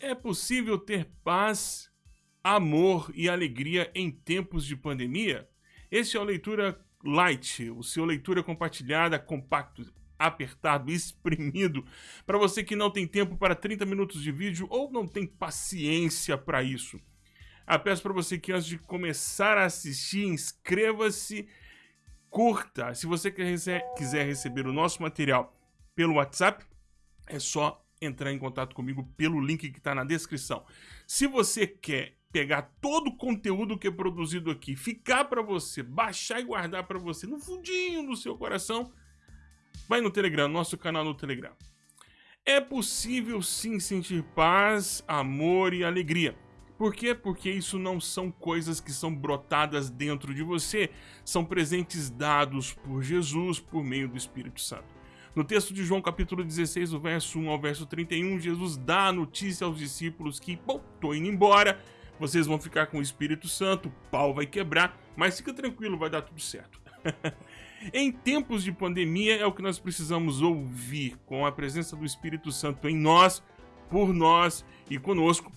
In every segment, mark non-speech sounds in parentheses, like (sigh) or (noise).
É possível ter paz, amor e alegria em tempos de pandemia? Este é o Leitura Light, o seu leitura compartilhada, compacto, apertado, (laughs) exprimido, para você que não tem tempo para 30 minutos de vídeo ou não tem paciência para isso. Ah, peço para você que antes de começar a assistir, inscreva-se, curta. Se você quiser receber o nosso material pelo WhatsApp, é só entrar em contato comigo pelo link que está na descrição. Se você quer pegar todo o conteúdo que é produzido aqui, ficar para você, baixar e guardar para você no fundinho do seu coração, vai no Telegram, nosso canal no Telegram. É possível sim sentir paz, amor e alegria. Por quê? Porque isso não são coisas que são brotadas dentro de você, são presentes dados por Jesus por meio do Espírito Santo. No texto de João capítulo 16, do verso 1 ao verso 31, Jesus dá a notícia aos discípulos que, bom, tô indo embora, vocês vão ficar com o Espírito Santo, o pau vai quebrar, mas fica tranquilo, vai dar tudo certo. (laughs) em tempos de pandemia é o que nós precisamos ouvir, com a presença do Espírito Santo em nós, por nós e conosco,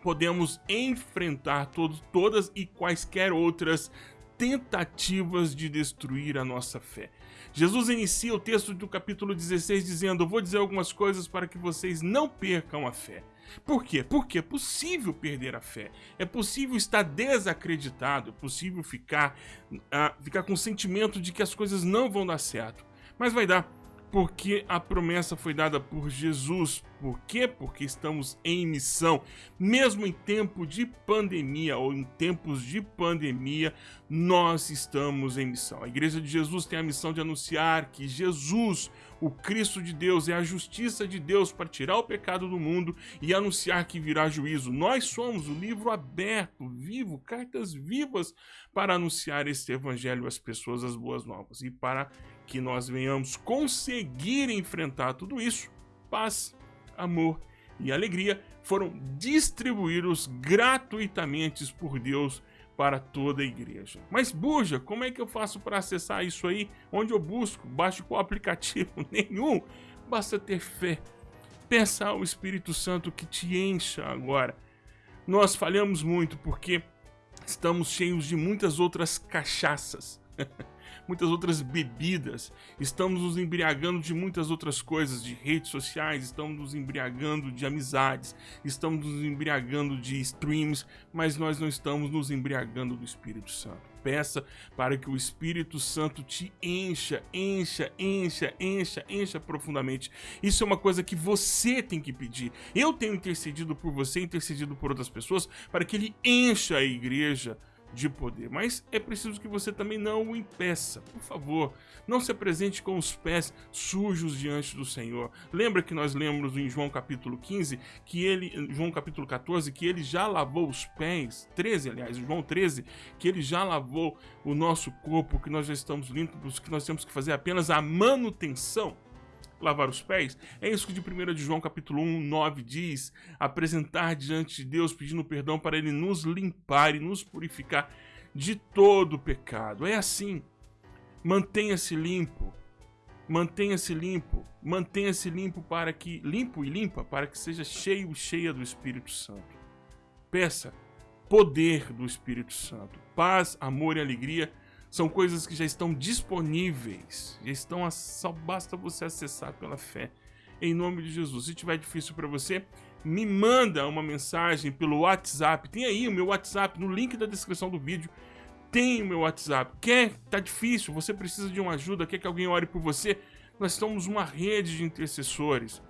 podemos enfrentar todos, todas e quaisquer outras tentativas de destruir a nossa fé. Jesus inicia o texto do capítulo 16 dizendo: Eu vou dizer algumas coisas para que vocês não percam a fé. Por quê? Porque é possível perder a fé, é possível estar desacreditado, é possível ficar, uh, ficar com o sentimento de que as coisas não vão dar certo. Mas vai dar porque a promessa foi dada por Jesus. Por quê? Porque estamos em missão. Mesmo em tempo de pandemia ou em tempos de pandemia, nós estamos em missão. A Igreja de Jesus tem a missão de anunciar que Jesus, o Cristo de Deus, é a justiça de Deus para tirar o pecado do mundo e anunciar que virá juízo. Nós somos o livro aberto, vivo, cartas vivas para anunciar este evangelho às pessoas, as boas novas e para que nós venhamos conseguir enfrentar tudo isso, paz, amor e alegria foram distribuídos gratuitamente por Deus para toda a igreja. Mas Buja, como é que eu faço para acessar isso aí? Onde eu busco? Baixo qual (laughs) aplicativo? Nenhum. Basta ter fé. Peça ao Espírito Santo que te encha agora. Nós falhamos muito porque estamos cheios de muitas outras cachaças. (laughs) muitas outras bebidas, estamos nos embriagando de muitas outras coisas, de redes sociais, estamos nos embriagando de amizades, estamos nos embriagando de streams, mas nós não estamos nos embriagando do Espírito Santo. Peça para que o Espírito Santo te encha, encha, encha, encha, encha profundamente. Isso é uma coisa que você tem que pedir. Eu tenho intercedido por você, intercedido por outras pessoas, para que ele encha a igreja de poder. Mas é preciso que você também não o impeça. Por favor, não se apresente com os pés sujos diante do Senhor. Lembra que nós lemos em João capítulo 15, que ele, João capítulo 14, que ele já lavou os pés, 13 aliás, João 13, que ele já lavou o nosso corpo, que nós já estamos limpos, que nós temos que fazer apenas a manutenção lavar os pés? É isso que de 1 de João capítulo 1, 9 diz, apresentar diante de Deus pedindo perdão para ele nos limpar e nos purificar de todo pecado. É assim. Mantenha-se limpo. Mantenha-se limpo. Mantenha-se limpo para que limpo e limpa para que seja cheio e cheia do Espírito Santo. Peça poder do Espírito Santo, paz, amor e alegria são coisas que já estão disponíveis, já estão, só basta você acessar pela fé. Em nome de Jesus. Se tiver difícil para você, me manda uma mensagem pelo WhatsApp. Tem aí o meu WhatsApp no link da descrição do vídeo. Tem o meu WhatsApp. Quer? Tá difícil, você precisa de uma ajuda, quer que alguém ore por você? Nós somos uma rede de intercessores.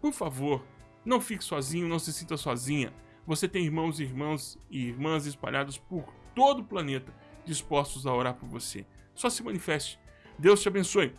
Por favor, não fique sozinho, não se sinta sozinha. Você tem irmãos e irmãs e irmãs espalhados por todo o planeta dispostos a orar por você. Só se manifeste. Deus te abençoe.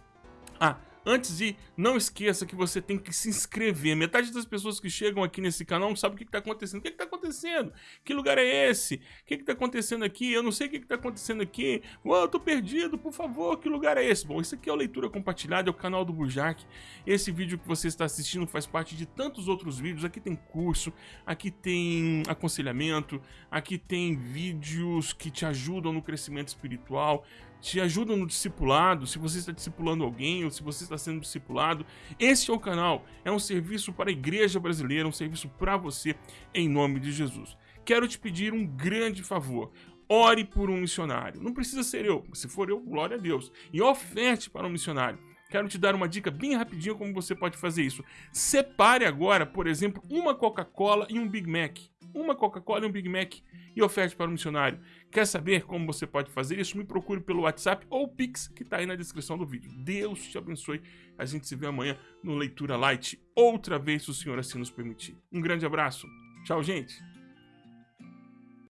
Ah, antes de não esqueça que você tem que se inscrever. Metade das pessoas que chegam aqui nesse canal não sabe o que está acontecendo. O que está acontecendo? Que lugar é esse? O que está acontecendo aqui? Eu não sei o que está acontecendo aqui. Oh, eu tô perdido, por favor, que lugar é esse? Bom, isso aqui é o Leitura Compartilhada, é o canal do Burjac. Esse vídeo que você está assistindo faz parte de tantos outros vídeos. Aqui tem curso, aqui tem aconselhamento, aqui tem vídeos que te ajudam no crescimento espiritual, te ajudam no discipulado, se você está discipulando alguém ou se você está sendo discipulado. Esse é o canal, é um serviço para a igreja brasileira, um serviço para você, em nome de Jesus. Quero te pedir um grande favor. Ore por um missionário. Não precisa ser eu, se for eu, glória a Deus. E oferte para um missionário. Quero te dar uma dica bem rapidinho como você pode fazer isso. Separe agora, por exemplo, uma Coca-Cola e um Big Mac. Uma Coca-Cola e um Big Mac e oferte para o missionário. Quer saber como você pode fazer isso? Me procure pelo WhatsApp ou Pix, que está aí na descrição do vídeo. Deus te abençoe. A gente se vê amanhã no Leitura Light, outra vez, se o Senhor assim nos permitir. Um grande abraço. Tchau, gente.